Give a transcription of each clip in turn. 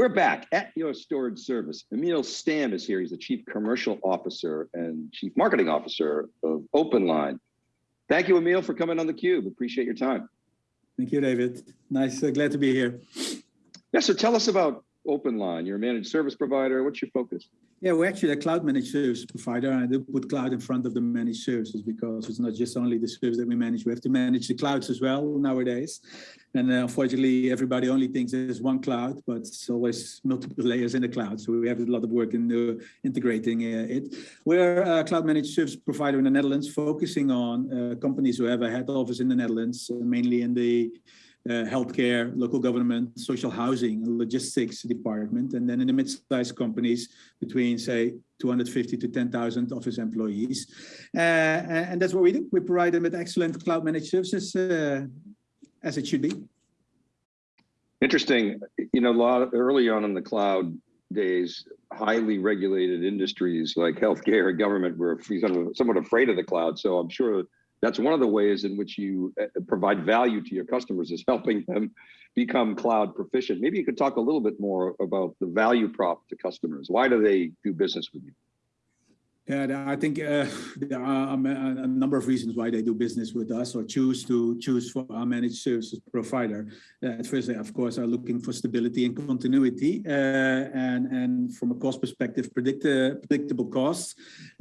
We're back at your storage service. Emil Stam is here. He's the Chief Commercial Officer and Chief Marketing Officer of OpenLine. Thank you, Emil, for coming on theCUBE. Appreciate your time. Thank you, David. Nice, uh, glad to be here. Yeah, so tell us about OpenLine. You're a managed service provider. What's your focus? Yeah, we're actually a cloud managed service provider. And I put cloud in front of the managed services because it's not just only the service that we manage. We have to manage the clouds as well nowadays. And uh, unfortunately, everybody only thinks there's one cloud, but it's always multiple layers in the cloud. So we have a lot of work in integrating uh, it. We're a cloud managed service provider in the Netherlands, focusing on uh, companies who have a head office in the Netherlands, mainly in the uh, healthcare, local government, social housing, logistics department, and then in the mid-sized companies between say 250 to 10,000 office employees. Uh, and that's what we do. We provide them with excellent cloud managed services uh, as it should be. Interesting. You know, a lot of, early on in the cloud days, highly regulated industries like healthcare and government were somewhat afraid of the cloud. So I'm sure that's one of the ways in which you uh, provide value to your customers is helping them become cloud proficient. Maybe you could talk a little bit more about the value prop to customers. Why do they do business with you? Yeah, I think uh, there are a number of reasons why they do business with us or choose to choose for our managed services provider. Uh, first, they of course are looking for stability and continuity, uh, and and from a cost perspective, predict uh, predictable costs.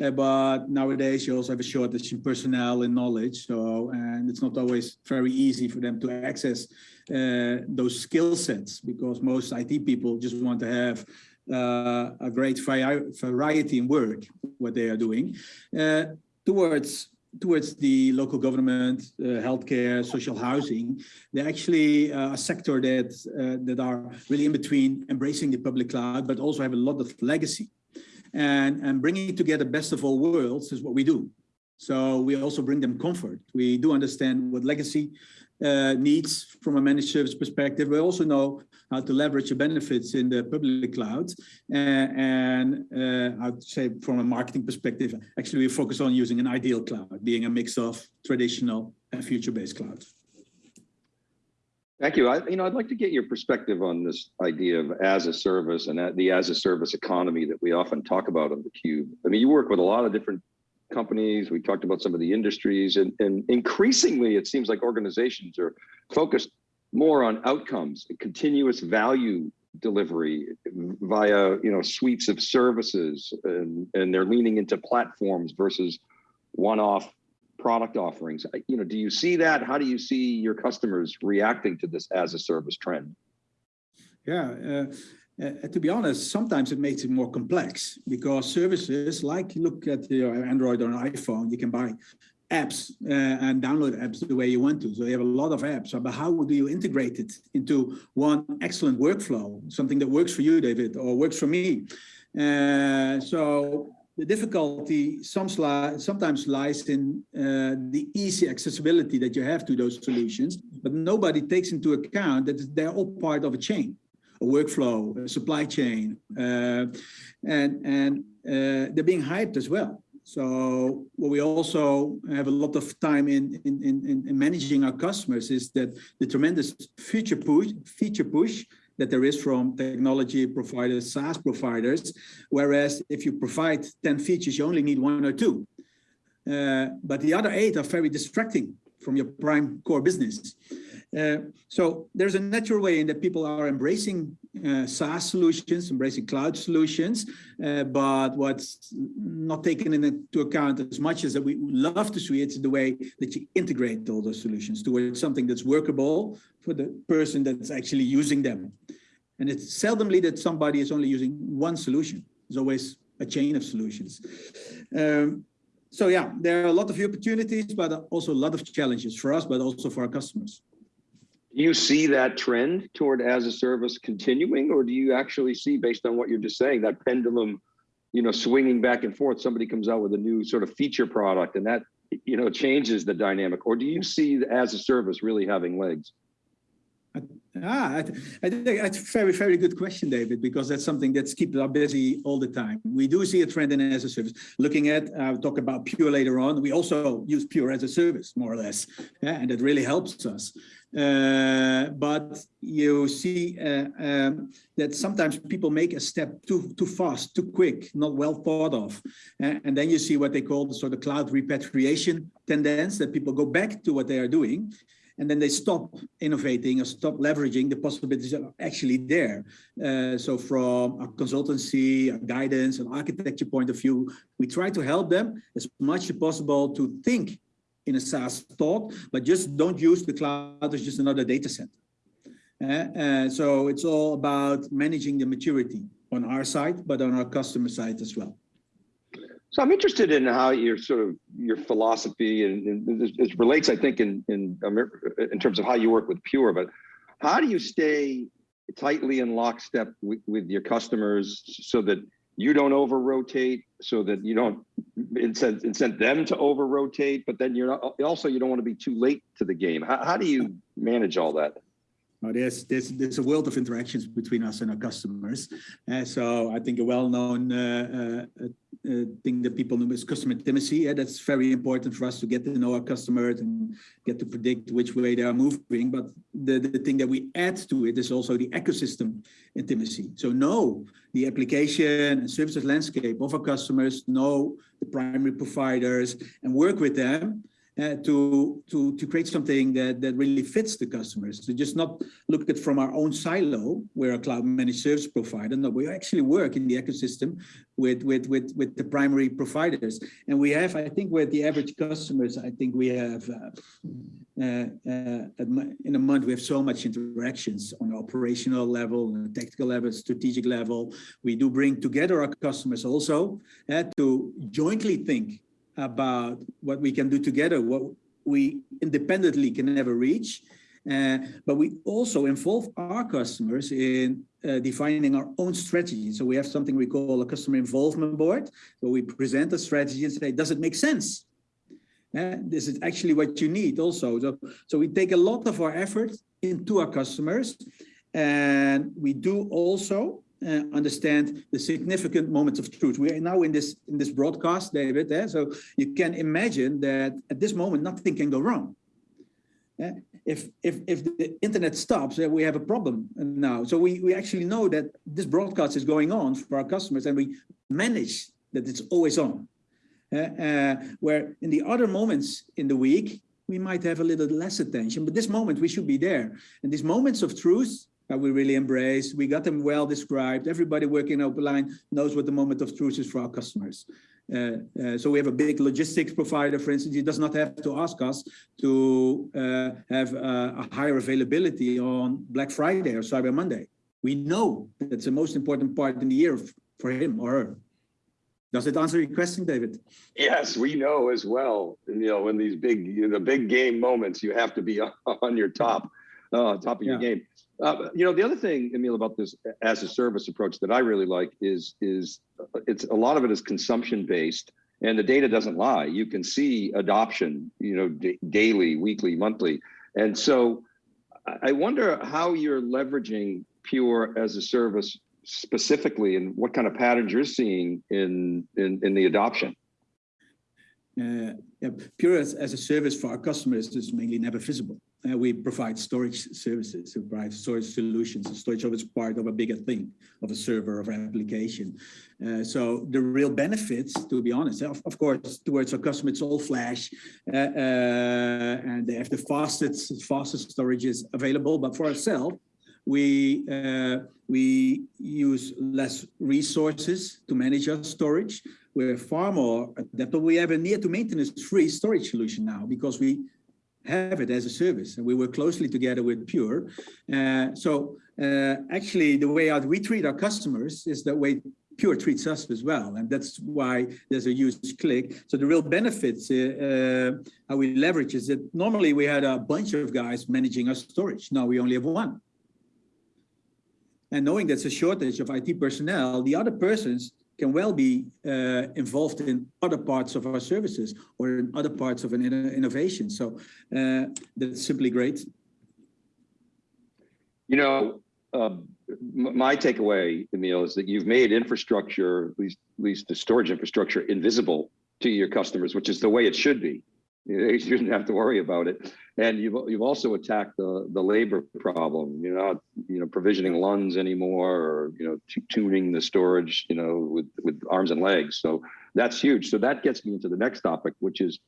Uh, but nowadays, you also have a shortage in personnel and knowledge, so and it's not always very easy for them to access uh, those skill sets because most IT people just want to have a great variety in work, what they are doing, uh, towards towards the local government, uh, healthcare, social housing, they're actually uh, a sector that uh, that are really in between embracing the public cloud, but also have a lot of legacy. And, and bringing together best of all worlds is what we do. So we also bring them comfort. We do understand what legacy uh, needs from a managed service perspective. We also know how to leverage the benefits in the public cloud. Uh, and uh, I'd say from a marketing perspective, actually we focus on using an ideal cloud, being a mix of traditional and future-based clouds. Thank you. I, you know, I'd like to get your perspective on this idea of as a service and the as a service economy that we often talk about on the Cube. I mean, you work with a lot of different companies. We talked about some of the industries and, and increasingly it seems like organizations are focused more on outcomes, continuous value delivery via you know suites of services and, and they're leaning into platforms versus one-off product offerings. You know, do you see that? How do you see your customers reacting to this as a service trend? Yeah, uh, uh, to be honest, sometimes it makes it more complex because services like you look at your Android or an iPhone, you can buy apps uh, and download apps the way you want to. So you have a lot of apps, but how do you integrate it into one excellent workflow, something that works for you, David, or works for me? Uh, so the difficulty sometimes lies in uh, the easy accessibility that you have to those solutions, but nobody takes into account that they're all part of a chain, workflow, a supply chain, uh, and, and uh, they're being hyped as well. So what we also have a lot of time in, in, in, in managing our customers is that the tremendous feature push, feature push that there is from technology providers, SaaS providers, whereas if you provide 10 features, you only need one or two. Uh, but the other eight are very distracting from your prime core business. Uh, so there's a natural way in that people are embracing uh, SaaS solutions, embracing cloud solutions, uh, but what's not taken into account as much as that we love to see it's the way that you integrate all those solutions towards something that's workable for the person that's actually using them. And it's seldomly that somebody is only using one solution. There's always a chain of solutions. Um, so yeah, there are a lot of opportunities, but also a lot of challenges for us, but also for our customers you see that trend toward as a service continuing, or do you actually see, based on what you're just saying, that pendulum, you know, swinging back and forth? Somebody comes out with a new sort of feature product, and that you know changes the dynamic, or do you see as a service really having legs? Uh, Ah, I, I think that's a very, very good question, David, because that's something that's keeping us busy all the time. We do see a trend in as a service. Looking at, I'll talk about Pure later on. We also use Pure as a service, more or less, yeah, and it really helps us. Uh, but you see uh, um, that sometimes people make a step too too fast, too quick, not well thought of, Uh, and then you see what they call the sort of cloud repatriation tendency that people go back to what they are doing and then they stop innovating or stop leveraging the possibilities that are actually there. Uh, so from a consultancy, a guidance, an architecture point of view, we try to help them as much as possible to think in a SaaS thought, but just don't use the cloud as just another data center. Uh, uh, so it's all about managing the maturity on our side, but on our customer side as well. So I'm interested in how your sort of your philosophy and, and it relates, I think, in in in terms of how you work with Pure. But how do you stay tightly in lockstep with, with your customers so that you don't over rotate, so that you don't incent incent them to over rotate, but then you're not also you don't want to be too late to the game. How, how do you manage all that? Now, there's, there's, there's a world of interactions between us and our customers. Uh, so I think a well-known uh, uh, uh, thing that people know is customer intimacy. Yeah, that's very important for us to get to know our customers and get to predict which way they are moving. But the, the thing that we add to it is also the ecosystem intimacy. So know the application and services landscape of our customers, know the primary providers and work with them uh, to, to, to create something that, that really fits the customers. To just not look at from our own silo, we're a cloud managed service provider. No, we actually work in the ecosystem with, with, with, with the primary providers. And we have, I think with the average customers, I think we have, uh, uh, uh, in a month, we have so much interactions on operational level, technical level, strategic level. We do bring together our customers also uh, to jointly think about what we can do together, what we independently can never reach. Uh, but we also involve our customers in uh, defining our own strategy. So we have something we call a customer involvement board, where we present a strategy and say, does it make sense? Uh, this is actually what you need also. So, so we take a lot of our effort into our customers and we do also uh, understand the significant moments of truth. We are now in this in this broadcast, David. Eh? So you can imagine that at this moment nothing can go wrong. Eh? If if if the internet stops, uh, we have a problem now. So we we actually know that this broadcast is going on for our customers, and we manage that it's always on. Uh, where in the other moments in the week we might have a little less attention, but this moment we should be there. And these moments of truth that we really embrace. We got them well described. Everybody working open line knows what the moment of truth is for our customers. Uh, uh, so we have a big logistics provider, for instance, he does not have to ask us to uh, have a higher availability on Black Friday or Cyber Monday. We know that's the most important part in the year for him or her. Does it answer your question, David? Yes, we know as well. You know, in these big, you know, the big game moments, you have to be on your top, uh, top of yeah. your game. Uh, you know, the other thing, Emil, about this as a service approach that I really like is is it's a lot of it is consumption based, and the data doesn't lie. You can see adoption, you know, daily, weekly, monthly, and so I wonder how you're leveraging Pure as a service specifically, and what kind of patterns you're seeing in in, in the adoption. Uh, yeah, Pure as, as a service for our customers is mainly never visible. Uh, we provide storage services, we provide storage solutions. And storage is part of a bigger thing, of a server, of an application. Uh, so the real benefits, to be honest, of, of course, towards our customer, it's all flash, uh, uh and they have the fastest, fastest storages available. But for ourselves, we uh, we use less resources to manage our storage. We're far more adaptable. We have a near to maintenance free storage solution now because we have it as a service and we work closely together with Pure. Uh, so uh, actually the way out we treat our customers is the way Pure treats us as well. And that's why there's a huge click. So the real benefits, uh, uh, how we leverage is that normally we had a bunch of guys managing our storage. Now we only have one. And knowing there's a shortage of IT personnel, the other persons can well be uh, involved in other parts of our services or in other parts of an innovation. So uh, that's simply great. You know, m- my takeaway, Emil, is that you've made infrastructure, at least, at least the storage infrastructure, invisible to your customers, which is the way it should be. You shouldn't have to worry about it. And you've you've also attacked the the labor problem. You're not you know provisioning LUNs anymore, or you know tuning the storage you know with with arms and legs. So that's huge. So that gets me into the next topic, which is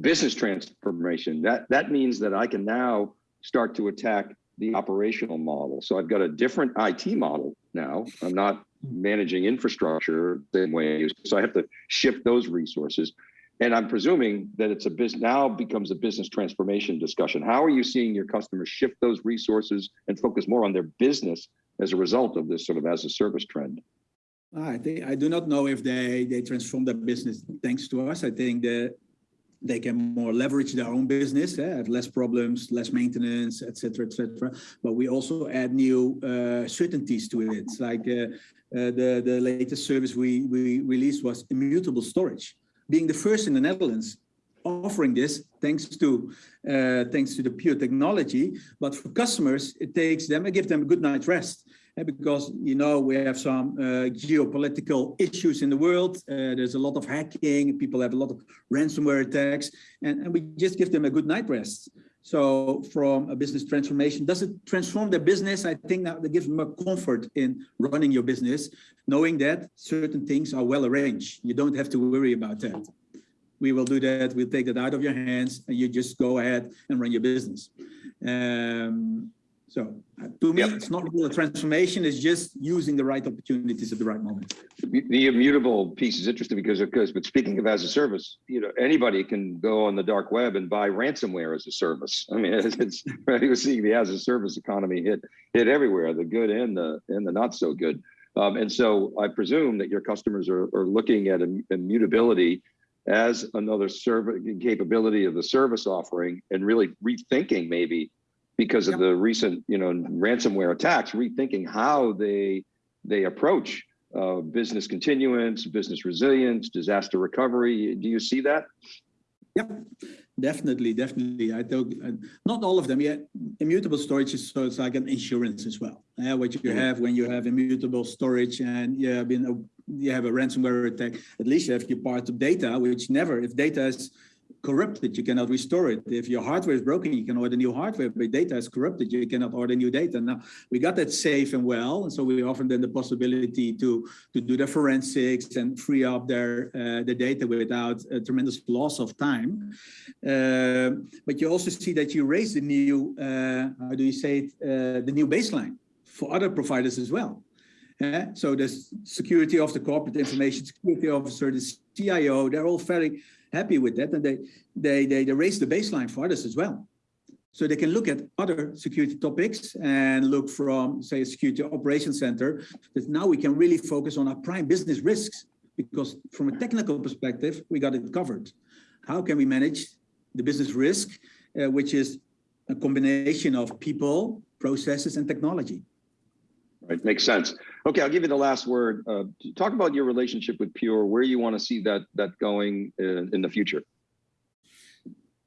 business transformation. That that means that I can now start to attack the operational model. So I've got a different IT model now. I'm not managing infrastructure the same way. So I have to shift those resources. And I'm presuming that it's a business now becomes a business transformation discussion. How are you seeing your customers shift those resources and focus more on their business as a result of this sort of as a service trend? I think I do not know if they they transform their business thanks to us. I think that they can more leverage their own business, eh, have less problems, less maintenance, etc., etc. But we also add new uh, certainties to it. Like uh, uh, the the latest service we we released was immutable storage, being the first in the Netherlands offering this thanks to uh, thanks to the pure technology. But for customers, it takes them, it gives them a good night's rest uh, because you know we have some uh, geopolitical issues in the world. Uh, there's a lot of hacking. People have a lot of ransomware attacks, and, and we just give them a good night rest. So from a business transformation, does it transform their business? I think that gives them a comfort in running your business, knowing that certain things are well arranged. You don't have to worry about that we will do that. We'll take that out of your hands and you just go ahead and run your business. Um, so uh, to me, Yep. it's not really a transformation. It's just using the right opportunities at the right moment. The immutable piece is interesting because, because, but speaking of as a service, you know, anybody can go on the dark web and buy ransomware as a service. I mean, it's, it's we're seeing the as a service economy hit hit everywhere, the good and the and the not so good. Um, and so I presume that your customers are, are looking at immutability as another service capability of the service offering and really rethinking maybe because of Yep. the recent you know ransomware attacks rethinking how they they approach uh, business continuance business resilience disaster recovery do you see that Yep, definitely, definitely. I don't, uh, not all of them yet. Immutable storage is so it's like an insurance as well. Uh, what you Mhm. have when you have immutable storage and you have been a, you have a ransomware attack, at least you have your part of data, which never, if data is corrupted, you cannot restore it. If your hardware is broken, you can order new hardware, but data is corrupted, you cannot order new data. Now, we got that safe and well, and so we offer them the possibility to, to do the forensics and free up their, uh, the data without a tremendous loss of time. Uh, but you also see that you raise the new, uh, how do you say it, uh, the new baseline for other providers as well. So the security of the corporate information security officer, the CIO, they're all very happy with that, and they they they, they raise the baseline for others as well. So they can look at other security topics and look from, say, a security operations center. That now we can really focus on our prime business risks because from a technical perspective, we got it covered. How can we manage the business risk, uh, which is a combination of people, processes, and technology? Right makes sense. Okay i'll give you the last word. Uh, talk about your relationship with pure where you want to see that that going in, in the future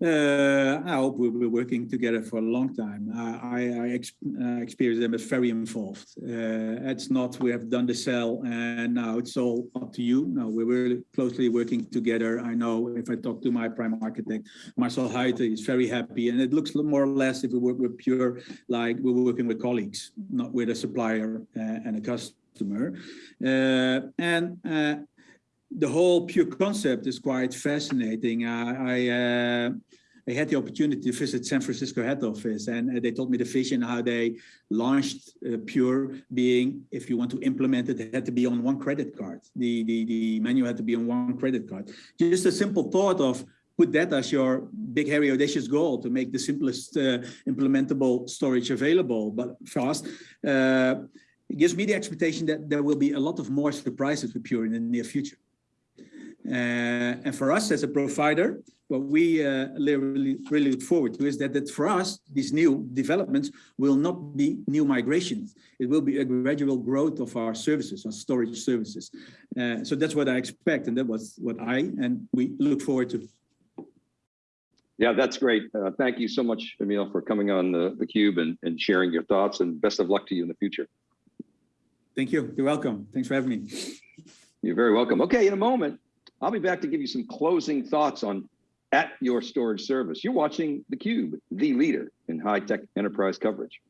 Uh, I hope we'll be working together for a long time. I, I, I ex uh, experience them as very involved. Uh, it's not we have done the sell and now it's all up to you. No, we're really closely working together. I know if I talk to my prime architect, Marcel Heite is very happy, and it looks more or less if we work with Pure like we're working with colleagues, not with a supplier uh, and a customer. Uh, and uh, the whole pure concept is quite fascinating. I I, uh, I had the opportunity to visit San Francisco head office, and uh, they told me the vision how they launched uh, Pure. Being if you want to implement it, it had to be on one credit card. The the the menu had to be on one credit card. Just a simple thought of put that as your big, hairy, audacious goal to make the simplest uh, implementable storage available, but fast. Uh, it gives me the expectation that there will be a lot of more surprises with Pure in the near future. Uh, and for us as a provider, what we uh, really, really look forward to is that, that for us, these new developments will not be new migrations. It will be a gradual growth of our services, our storage services. Uh, so that's what I expect, and that was what I and we look forward to. Yeah, that's great. Uh, thank you so much, Emil, for coming on the, the Cube and, and sharing your thoughts and best of luck to you in the future. Thank you. You're welcome. Thanks for having me. You're very welcome. Okay, in a moment, I'll be back to give you some closing thoughts on at your storage service. You're watching theCUBE, the leader in high-tech enterprise coverage.